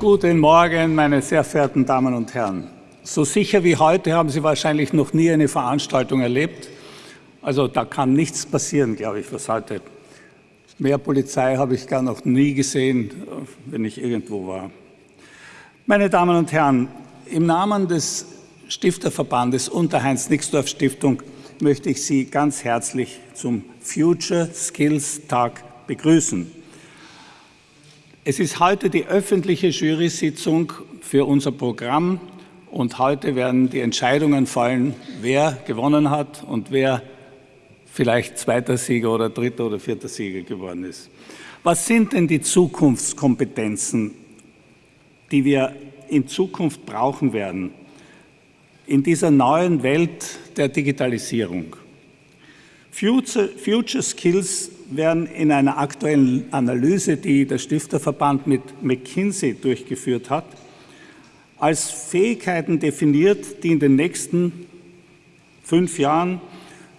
Guten Morgen, meine sehr verehrten Damen und Herren. So sicher wie heute haben Sie wahrscheinlich noch nie eine Veranstaltung erlebt. Also da kann nichts passieren, glaube ich, was heute. Mehr Polizei habe ich gar noch nie gesehen, wenn ich irgendwo war. Meine Damen und Herren, im Namen des Stifterverbandes und der Heinz-Nixdorf-Stiftung möchte ich Sie ganz herzlich zum Future Skills Tag begrüßen. Es ist heute die öffentliche Jury-Sitzung für unser Programm und heute werden die Entscheidungen fallen, wer gewonnen hat und wer vielleicht zweiter Sieger oder dritter oder vierter Sieger geworden ist. Was sind denn die Zukunftskompetenzen, die wir in Zukunft brauchen werden in dieser neuen Welt der Digitalisierung? Future, Future Skills werden in einer aktuellen Analyse, die der Stifterverband mit McKinsey durchgeführt hat, als Fähigkeiten definiert, die in den nächsten fünf Jahren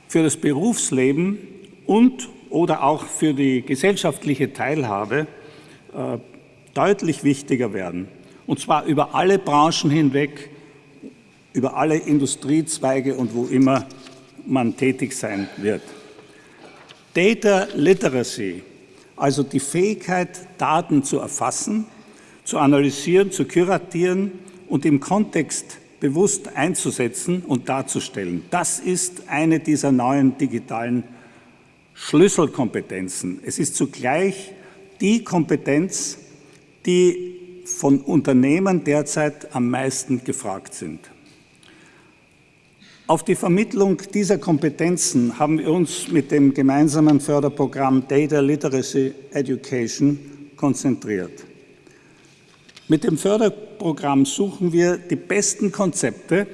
für das Berufsleben und oder auch für die gesellschaftliche Teilhabe äh, deutlich wichtiger werden. Und zwar über alle Branchen hinweg, über alle Industriezweige und wo immer man tätig sein wird. Data Literacy, also die Fähigkeit, Daten zu erfassen, zu analysieren, zu kuratieren und im Kontext bewusst einzusetzen und darzustellen. Das ist eine dieser neuen digitalen Schlüsselkompetenzen. Es ist zugleich die Kompetenz, die von Unternehmen derzeit am meisten gefragt sind. Auf die Vermittlung dieser Kompetenzen haben wir uns mit dem gemeinsamen Förderprogramm Data Literacy Education konzentriert. Mit dem Förderprogramm suchen wir die besten Konzepte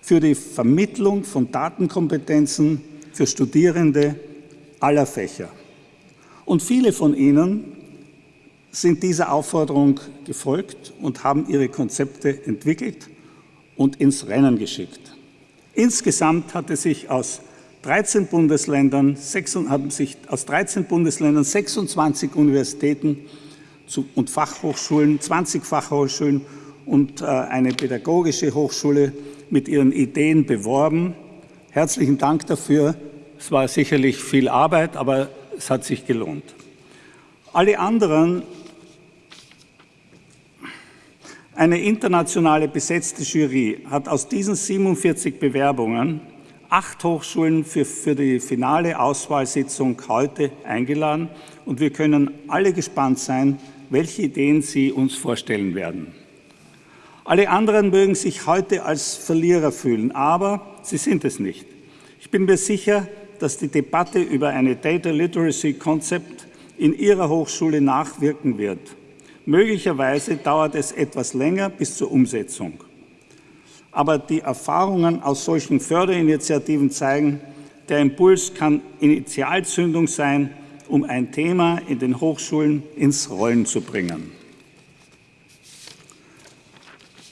für die Vermittlung von Datenkompetenzen für Studierende aller Fächer. Und viele von Ihnen sind dieser Aufforderung gefolgt und haben ihre Konzepte entwickelt und ins Rennen geschickt. Insgesamt hatte sich aus 13 Bundesländern, haben sich aus 13 Bundesländern 26 Universitäten und Fachhochschulen, 20 Fachhochschulen und äh, eine pädagogische Hochschule mit ihren Ideen beworben. Herzlichen Dank dafür. Es war sicherlich viel Arbeit, aber es hat sich gelohnt. Alle anderen eine internationale besetzte Jury hat aus diesen 47 Bewerbungen acht Hochschulen für, für die finale Auswahlsitzung heute eingeladen und wir können alle gespannt sein, welche Ideen Sie uns vorstellen werden. Alle anderen mögen sich heute als Verlierer fühlen, aber sie sind es nicht. Ich bin mir sicher, dass die Debatte über eine Data Literacy Konzept in Ihrer Hochschule nachwirken wird. Möglicherweise dauert es etwas länger bis zur Umsetzung. Aber die Erfahrungen aus solchen Förderinitiativen zeigen, der Impuls kann Initialzündung sein, um ein Thema in den Hochschulen ins Rollen zu bringen.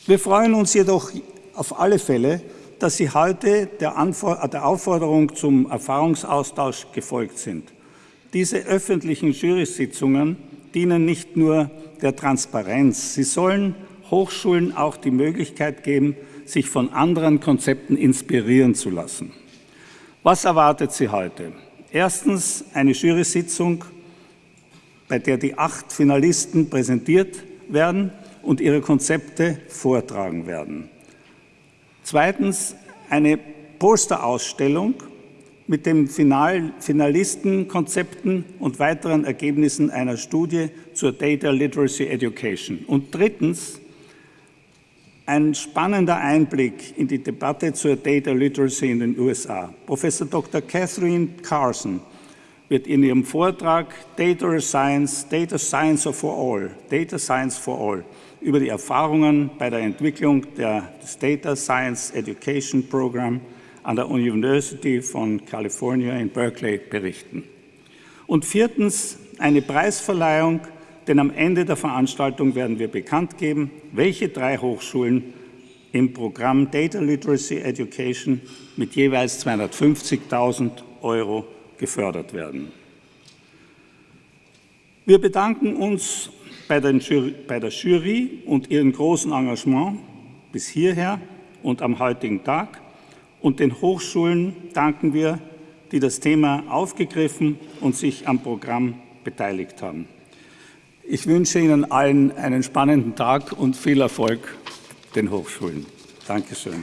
Wir freuen uns jedoch auf alle Fälle, dass Sie heute der, der Aufforderung zum Erfahrungsaustausch gefolgt sind. Diese öffentlichen Jury-Sitzungen dienen nicht nur der Transparenz. Sie sollen Hochschulen auch die Möglichkeit geben, sich von anderen Konzepten inspirieren zu lassen. Was erwartet Sie heute? Erstens eine Jury-Sitzung, bei der die acht Finalisten präsentiert werden und ihre Konzepte vortragen werden. Zweitens eine Posterausstellung mit den Final Finalistenkonzepten und weiteren Ergebnissen einer Studie zur Data Literacy Education. Und drittens ein spannender Einblick in die Debatte zur Data Literacy in den USA. Professor Dr. Catherine Carson wird in ihrem Vortrag Data Science, Data Science for All, Data Science for All über die Erfahrungen bei der Entwicklung der, des Data Science Education Program an der University von California in Berkeley berichten. Und viertens eine Preisverleihung, denn am Ende der Veranstaltung werden wir bekannt geben, welche drei Hochschulen im Programm Data Literacy Education mit jeweils 250.000 Euro gefördert werden. Wir bedanken uns bei, Jury, bei der Jury und ihrem großen Engagement bis hierher und am heutigen Tag und den Hochschulen danken wir, die das Thema aufgegriffen und sich am Programm beteiligt haben. Ich wünsche Ihnen allen einen spannenden Tag und viel Erfolg den Hochschulen. Dankeschön.